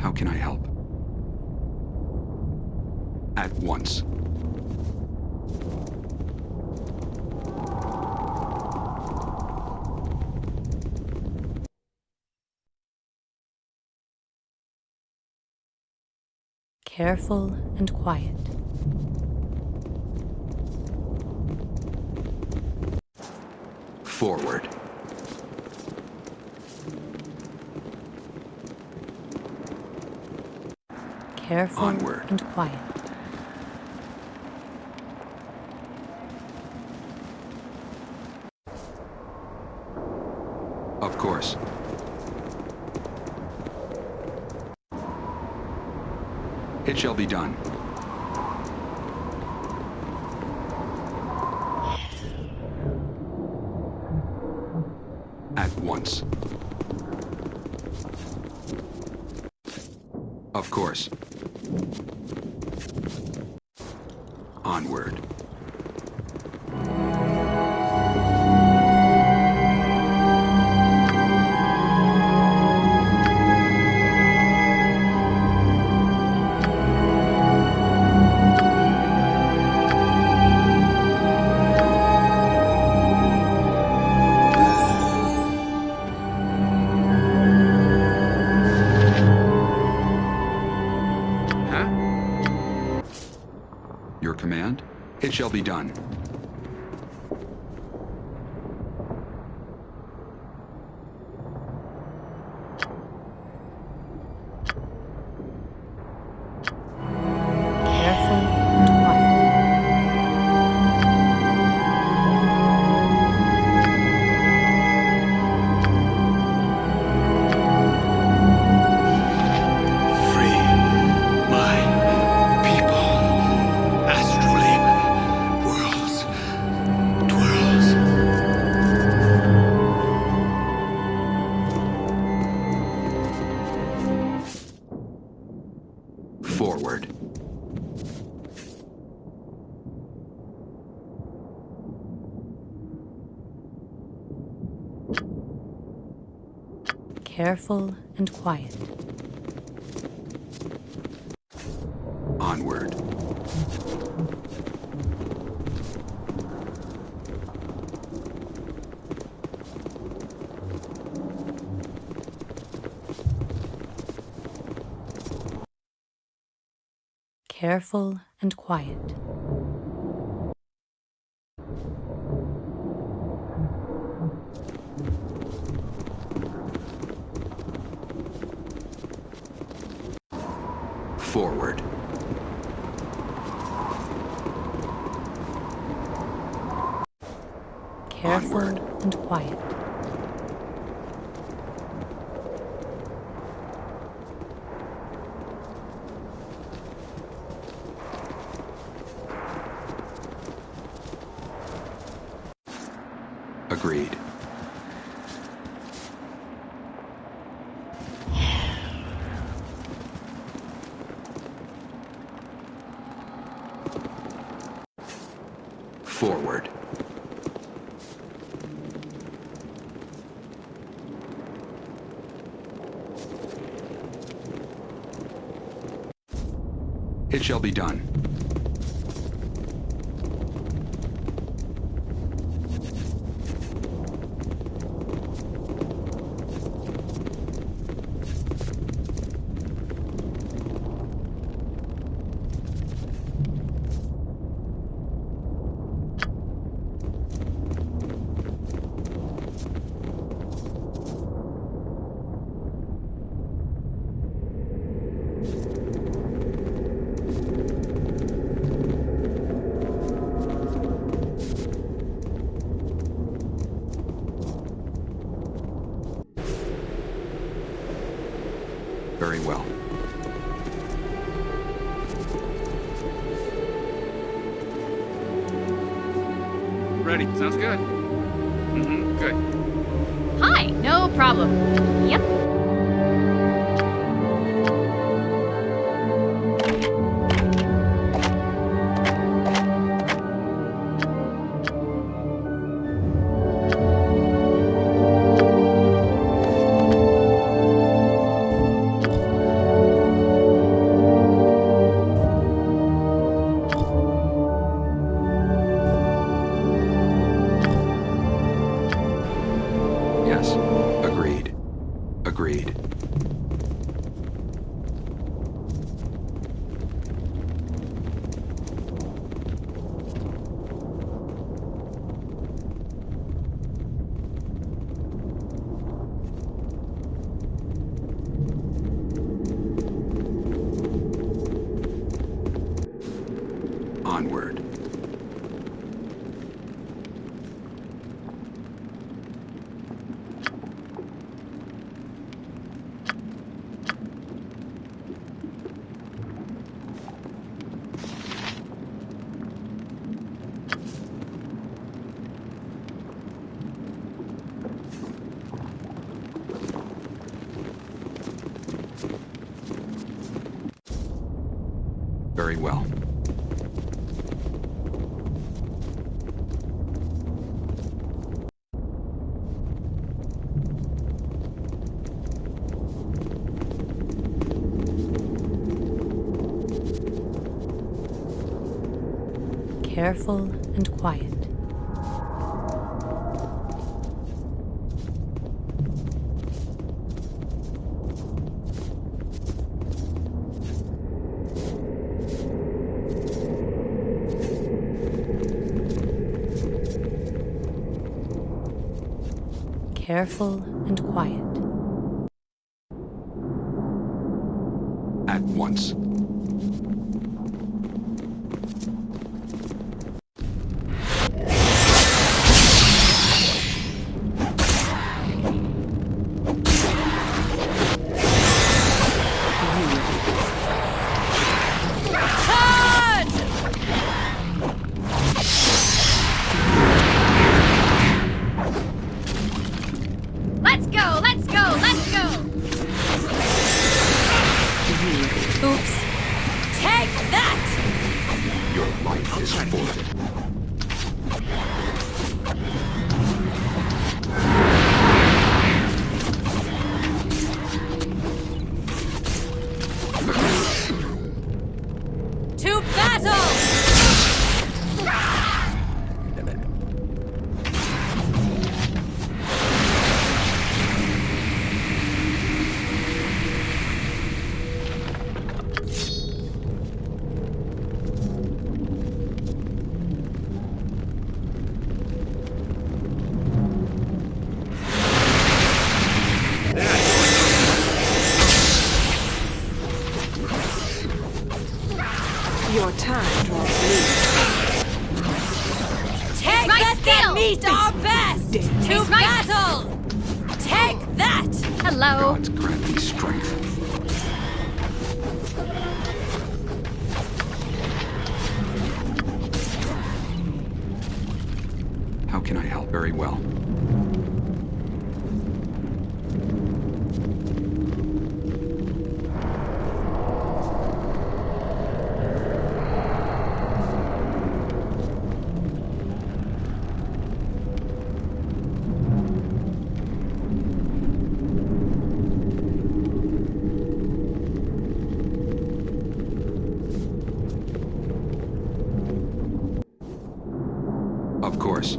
How can I help? At once. Careful and quiet. Forward. Careful Onward. and quiet. Of course. It shall be done. At once. Of course. Be done. Careful and quiet. Forward. Careful Onward. and quiet. Agreed. Forward. It shall be done. Very well. Ready. Sounds good. Mm-hmm. Good. Hi, no problem. Yep. Well. Careful and quiet. Careful Your time draws near. Take my steel! meet our best! To It's battle! Take that! Hello. Gods grant thee strength. How can I help? Very well. Of course.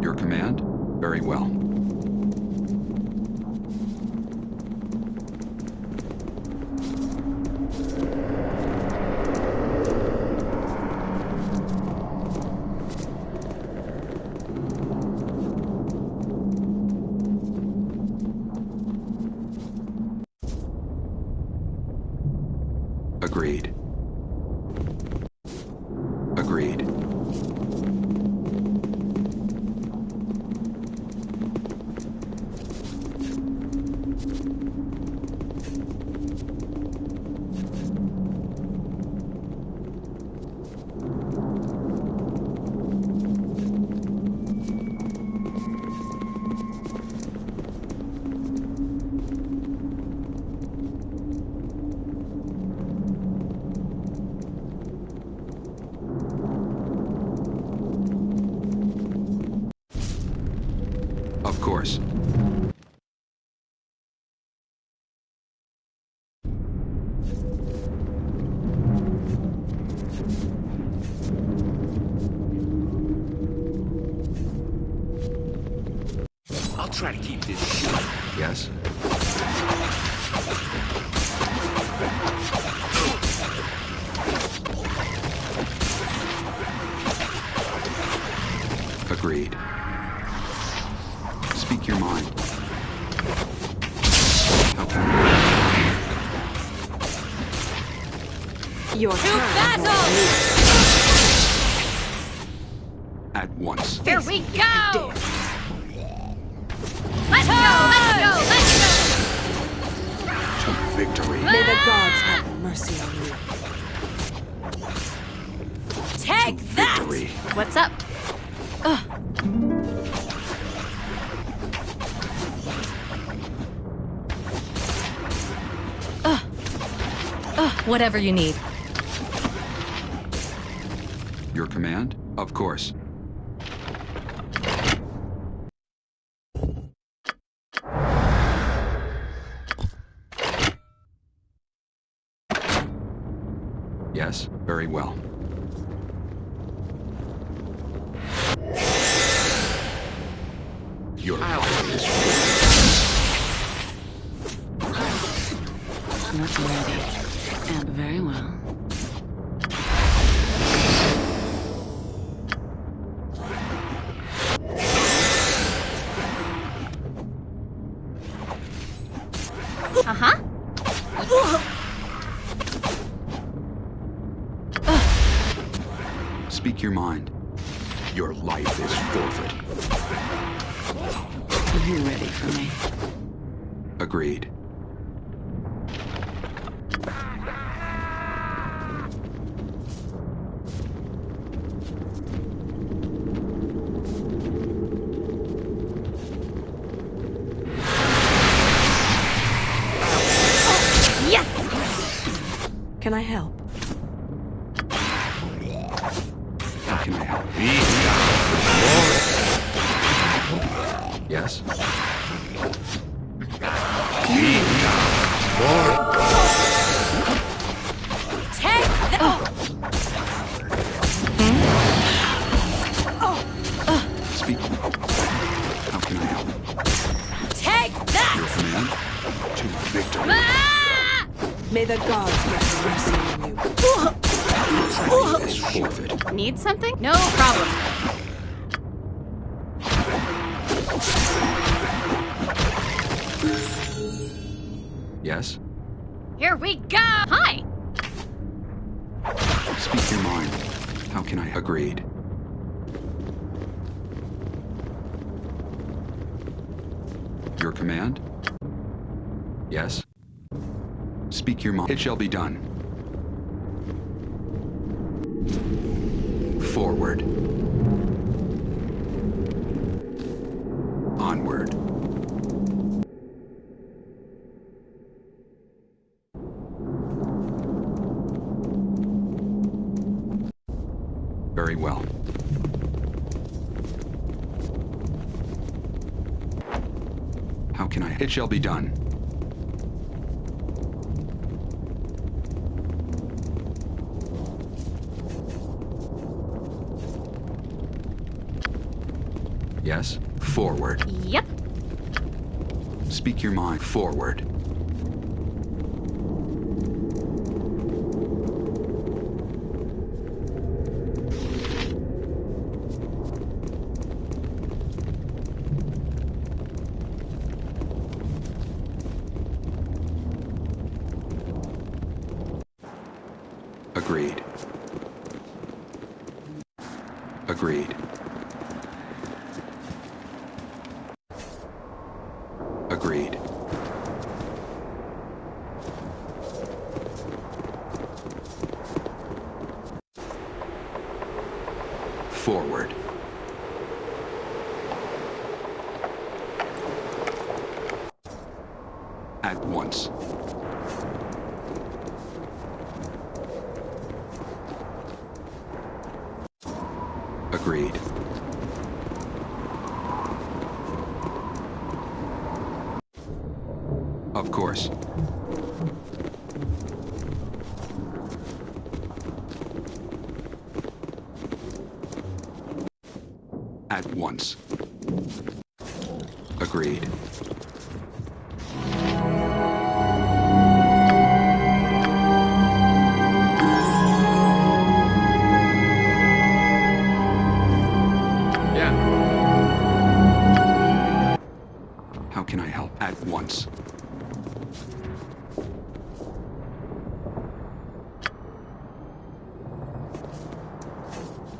Your command? Very well. Agreed. Agreed. course. I'll try to keep this short. Yes? Agreed. Speak your mind. How can Your To battle! Whatever you need. Your command? Of course. Yes, very well. Your Your life is forfeit. Are you ready for me? Agreed. May the gods have mercy on you. Life is forfeit. Need something? No problem. Yes? Here we go! Hi! Speak your mind. How can I? Agreed. Your command? Yes? Speak your mind. It shall be done. Forward. Onward. Very well. How can I? It shall be done. Yes? Forward. Yep. Speak your mind. Forward. Agreed. Agreed. Agreed. Forward. At once. Agreed. How can I help? At once.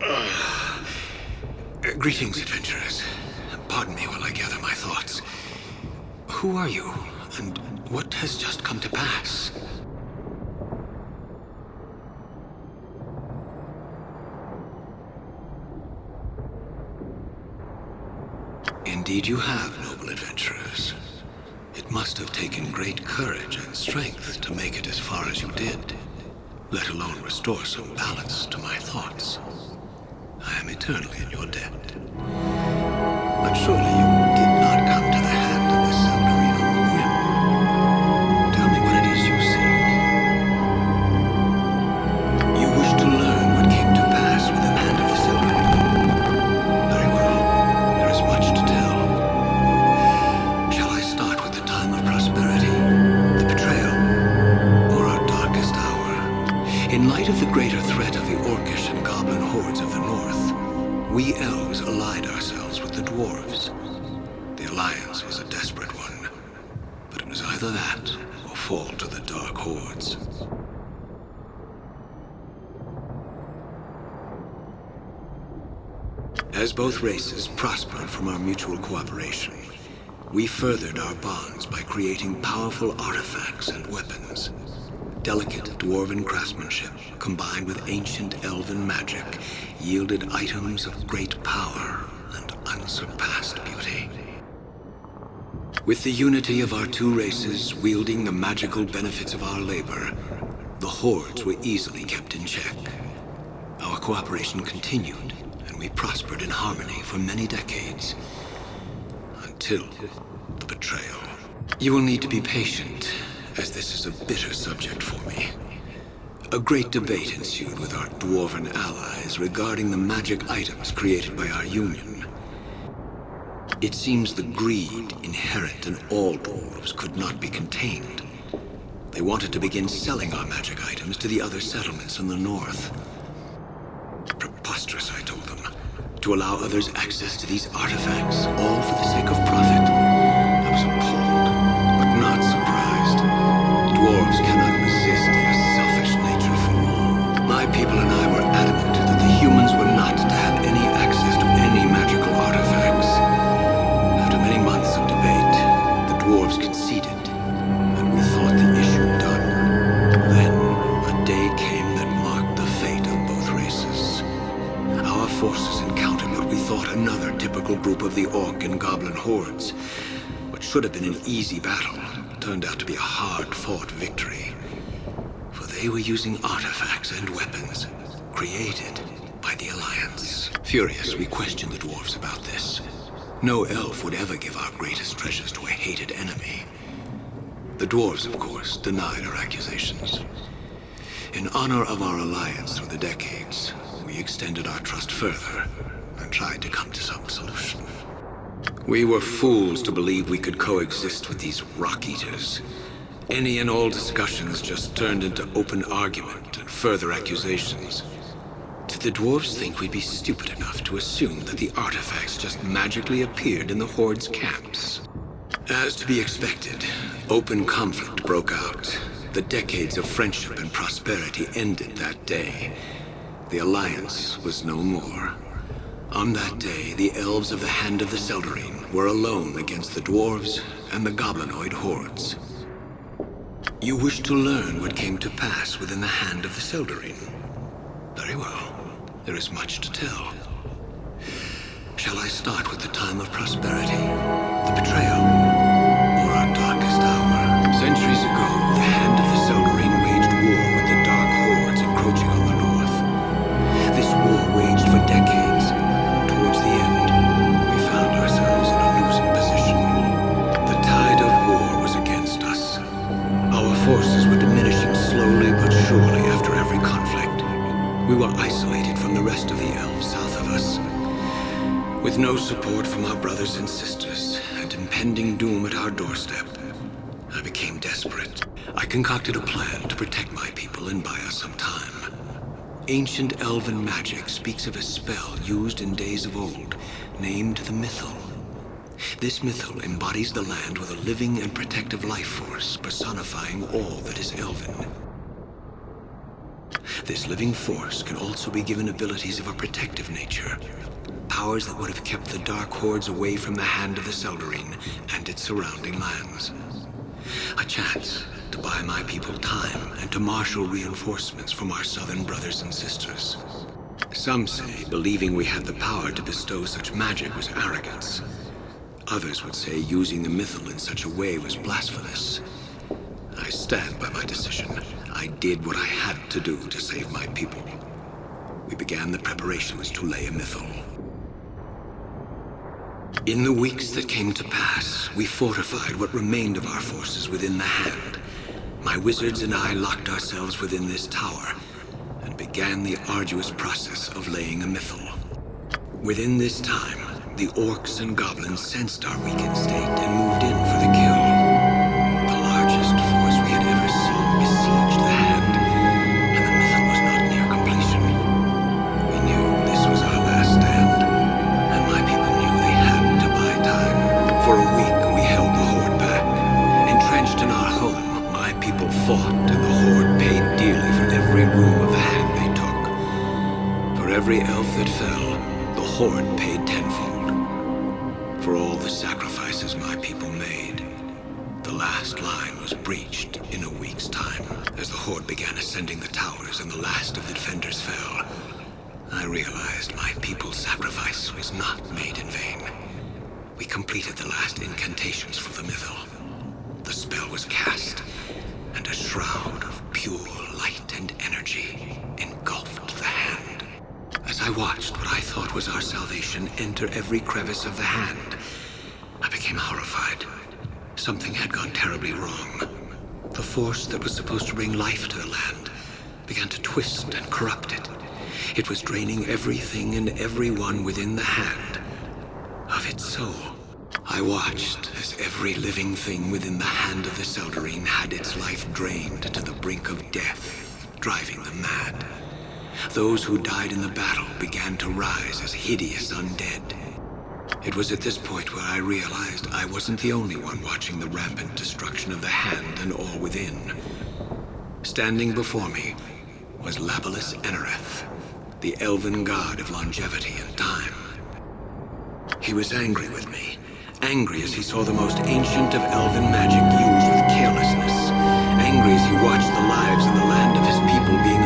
Uh, greetings, adventurers. Pardon me while I gather my thoughts. Who are you, and what has just come to pass? Indeed you have, noble adventurers. It must have taken great courage and strength to make it as far as you did, let alone restore some balance to my thoughts. I am eternally in your debt. But surely you races prospered from our mutual cooperation, we furthered our bonds by creating powerful artifacts and weapons. Delicate dwarven craftsmanship, combined with ancient elven magic, yielded items of great power and unsurpassed beauty. With the unity of our two races wielding the magical benefits of our labor, the hordes were easily kept in check. Our cooperation continued, we prospered in harmony for many decades. Until the betrayal. You will need to be patient, as this is a bitter subject for me. A great debate ensued with our dwarven allies regarding the magic items created by our union. It seems the greed inherent in all dwarves could not be contained. They wanted to begin selling our magic items to the other settlements in the north. Preposterous, I told them. To allow others access to these artifacts, all for the sake of profit. Should have been an easy battle turned out to be a hard-fought victory. For they were using artifacts and weapons created by the Alliance. Furious, we questioned the dwarves about this. No elf would ever give our greatest treasures to a hated enemy. The dwarves, of course, denied our accusations. In honor of our alliance through the decades, we extended our trust further and tried to come to some solution. We were fools to believe we could coexist with these rock eaters. Any and all discussions just turned into open argument and further accusations. Did the dwarves think we'd be stupid enough to assume that the artifacts just magically appeared in the Horde's camps? As to be expected, open conflict broke out. The decades of friendship and prosperity ended that day. The Alliance was no more. On that day, the elves of the Hand of the Seldarine were alone against the dwarves and the goblinoid hordes. You wish to learn what came to pass within the Hand of the Seldarine? Very well. There is much to tell. Shall I start with the time of prosperity, the betrayal, or our darkest hour? Centuries ago, rest of the elves south of us. With no support from our brothers and sisters, and impending doom at our doorstep, I became desperate. I concocted a plan to protect my people and buy us some time. Ancient elven magic speaks of a spell used in days of old, named the Mythal. This Mythal embodies the land with a living and protective life force, personifying all that is elven. This living force can also be given abilities of a protective nature. Powers that would have kept the Dark Hordes away from the hand of the Seldarine and its surrounding lands. A chance to buy my people time and to marshal reinforcements from our southern brothers and sisters. Some say believing we had the power to bestow such magic was arrogance. Others would say using the mythal in such a way was blasphemous. I stand by my decision. I did what I had to do to save my people. We began the preparations to lay a mythal. In the weeks that came to pass, we fortified what remained of our forces within the Hand. My wizards and I locked ourselves within this tower and began the arduous process of laying a mythal. Within this time, the orcs and goblins sensed our weakened state and moved in for the kill. Every elf that fell, the Horde paid tenfold. For all the sacrifices my people made, the last line was breached in a week's time. As the Horde began ascending the towers and the last of the defenders fell, I realized my people's sacrifice was not made in vain. We completed the last incantations for the Mythal. The spell was cast, and a shroud of pure light and energy engulfed the hand. As I watched what I thought was our salvation enter every crevice of the hand, I became horrified. Something had gone terribly wrong. The force that was supposed to bring life to the land began to twist and corrupt it. It was draining everything and everyone within the hand of its soul. I watched as every living thing within the hand of the Seldarine had its life drained to the brink of death, driving them mad. Those who died in the battle began to rise as hideous undead. It was at this point where I realized I wasn't the only one watching the rampant destruction of the hand and all within. Standing before me was Labelas Enoreth, the elven god of longevity and time. He was angry with me, angry as he saw the most ancient of elven magic used with carelessness, angry as he watched the lives and the land of his people being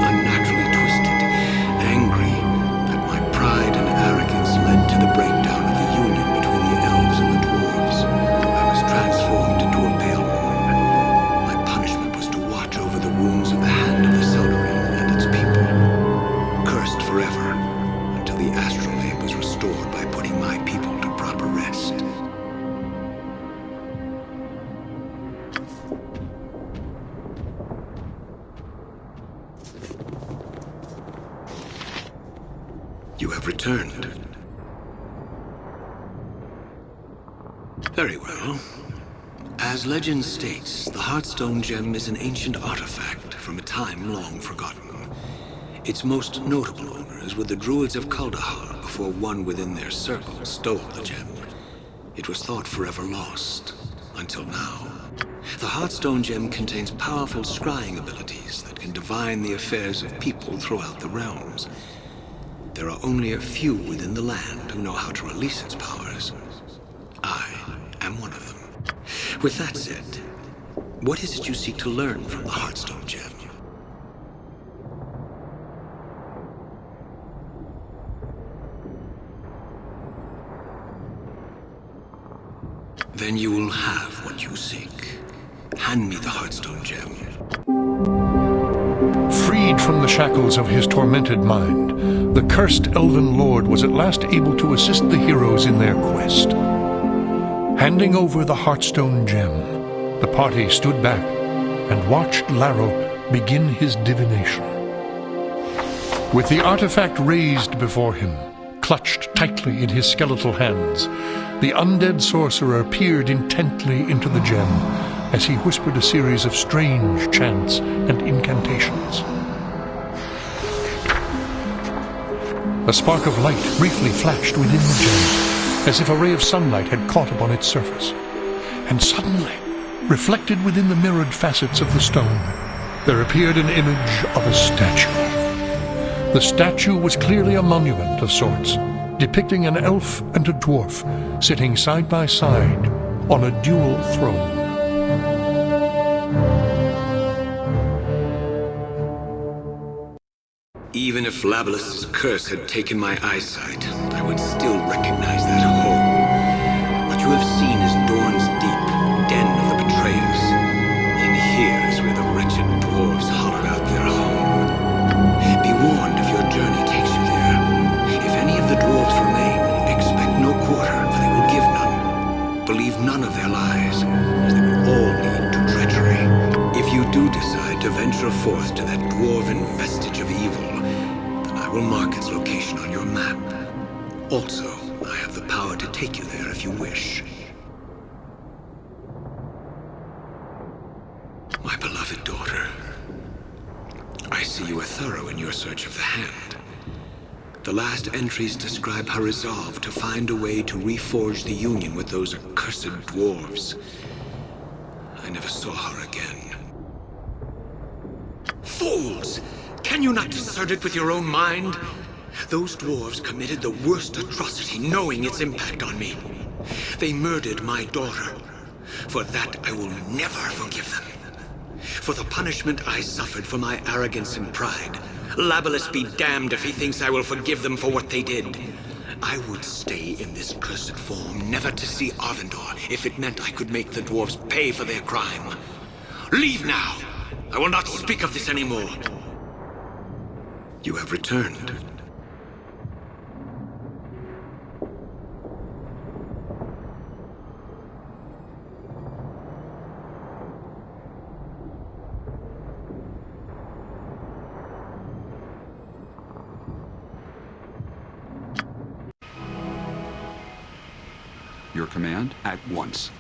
Legend states, the Heartstone Gem is an ancient artifact from a time long forgotten. Its most notable owners were the Druids of Kuldahar before one within their circle stole the gem. It was thought forever lost, until now. The Heartstone Gem contains powerful scrying abilities that can divine the affairs of people throughout the realms. There are only a few within the land who know how to release its powers. I am one of them. With that said, what is it you seek to learn from the Heartstone Gem? Then you will have what you seek. Hand me the Heartstone Gem. Freed from the shackles of his tormented mind, the cursed elven lord was at last able to assist the heroes in their quest. Handing over the Heartstone gem, the party stood back and watched Laro begin his divination. With the artifact raised before him, clutched tightly in his skeletal hands, the undead sorcerer peered intently into the gem as he whispered a series of strange chants and incantations. A spark of light briefly flashed within the gem, as if a ray of sunlight had caught upon its surface. And suddenly, reflected within the mirrored facets of the stone, there appeared an image of a statue. The statue was clearly a monument of sorts, depicting an elf and a dwarf sitting side by side on a dual throne. Even if Labelas's curse had taken my eyesight, I would still recognize that home. What you have seen is Dorn's Deep, den of the betrayers. In here is where the wretched dwarves hollowed out their home. Be warned if your journey takes you there. If any of the dwarves remain, expect no quarter, for they will give none. Believe none of their lies, as they will all lead to treachery. If you do decide to venture forth to that dwarven vestige of evil, will mark its location on your map. Also, I have the power to take you there if you wish. My beloved daughter, I see you are thorough in your search of the hand. The last entries describe her resolve to find a way to reforge the Union with those accursed dwarves. I never saw her again. Fools! Can you not discern it with your own mind? Those dwarves committed the worst atrocity knowing its impact on me. They murdered my daughter. For that, I will never forgive them. For the punishment I suffered for my arrogance and pride, Labelas be damned if he thinks I will forgive them for what they did. I would stay in this cursed form, never to see Arvandor, if it meant I could make the dwarves pay for their crime. Leave now! I will not speak of this anymore. You have returned. Your command? At once.